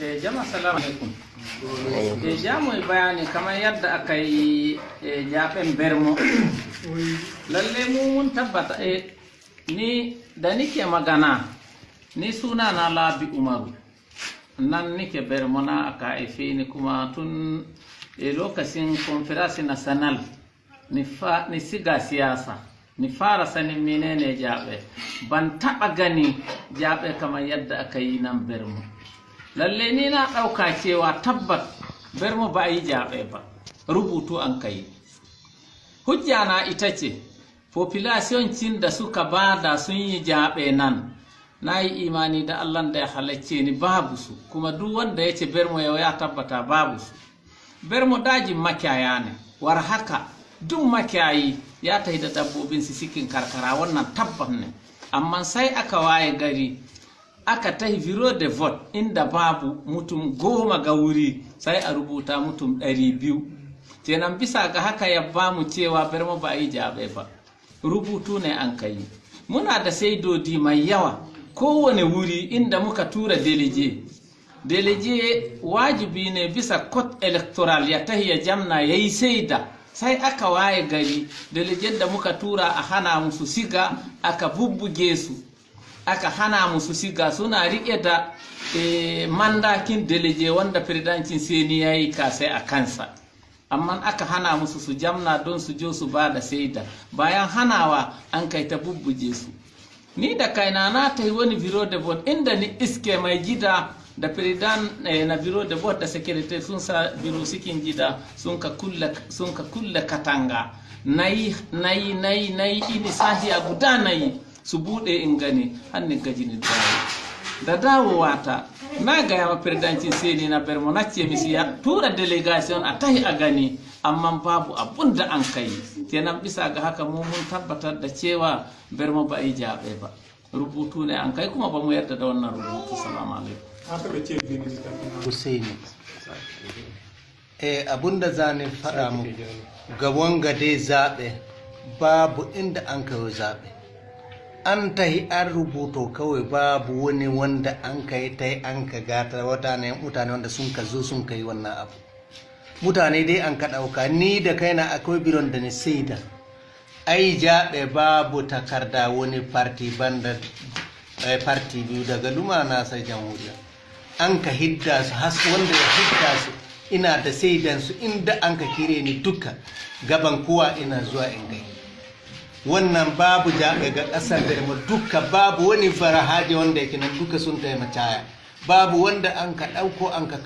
Eh, jama'a salamu alaikum. Eh, ja mu yi bayani kamar yadda aka yi eh, jaɓen bermo. Lalle mu mun tabbata eh, ni da nike magana ni suna na labi umaru. Nan nike bermo na aka haife ni kuma tun eh, lokacin conference national ni, fa, ni siga siyasa. Ni fara sanin menene jaɓe. Ban taɓa gani jaɓe kamar yadda aka yi nan bermo. lalle ni na ɗauka cewa tabbat bermo ba a yi jaɓe ba rubutu an kai hujja na ita ce population cin da suka ba da sun yi jaɓe nan na yi imani da allah da ya halacce ni babu su kuma duk wanda ya ce yau ya tabbata babu su bermo dajin makiyaya ne war haka duk makiyayi ya tafi da dabbobin su cikin karkara wannan tabbat ne. Amma sai aka waye gari aka tahi biro de vote inda babu mutum goma ga wuri sai a rubuta mutum ɗari biyu. Kenan bisa ga haka ya ba mu cewa berma ba yi jaɓe ba. Rubutu ne an kai muna da saidodi mai yawa. Kowane wuri inda muka tura delije delije wajibi ne bisa code electoral ya tahi ya jamna ya yi saida. Sai aka waye gari delejen da muka tura a hana musu siga aka bubbuge su. Aka hana musu siga suna riƙe da e, mandakin deleje wanda firdancin seni ya yi kasai a kansa. Amma aka hana musu su jamna don su jo su ba da saida bayan hanawa an kai ta bubbuje su. Ni da kaina na ta yi wani biro vote inda ni iske mai gida da président eh, na bureau de vote da sécurité sun sa bureau sikin jida sun ka kulla katanga. Nayi nayi nayi nayi ini sahiya guda nayi su bude in gani hanni gaji ni dawo. Da dawowa ta na gaya ma firdancin sai na bermo na ce misi ya tura delegation a tahi a gani amma babu abun da an kai. Kenan bisa ga haka mu mun tabbatar da cewa bermo ba yi jabe ba. Rubutu ne an kai kuma ba mu yarda da wannan rubutu salamu alaikum Husaini eh abunda za ni faɗa muku ga wanga dai zaɓe babu inda an kawo zaɓe. An tahi an rubuto kawai babu wani wanda an ka yi ta an ka gata wata ne mutane wanda sun ka zo sun ka yi wannan abu. Mutane dai an ka ɗauka. Ni da kaina akwai biron da ni saida. Ai jaɓe babu takarda wani farti banda farti biyu daga lumana sai jamhuriya. An ka hidda su has wanda ya hidda su ina da saidan su inda an ka kire ni duka gaban kowa ina zuwa in gai wannan babu jaɓe ga ƙasar da mu duka babu wani farahaje wanda yake nan duka sun taimaka. Babu wanda an ka ɗauko an ka